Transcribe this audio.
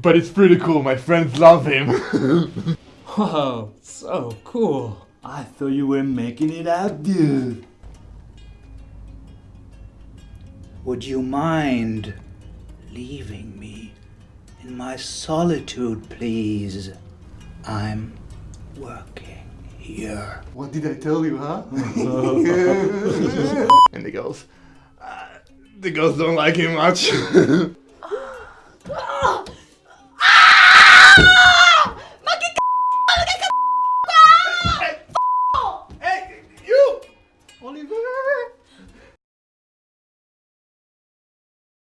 but it's pretty cool. My friends love him. Whoa, so cool. I thought you were making it up, dude. Would you mind leaving me in my solitude, please? I'm working here. what did I tell you, huh? and the girls, uh, the girls don't like him much. Ah!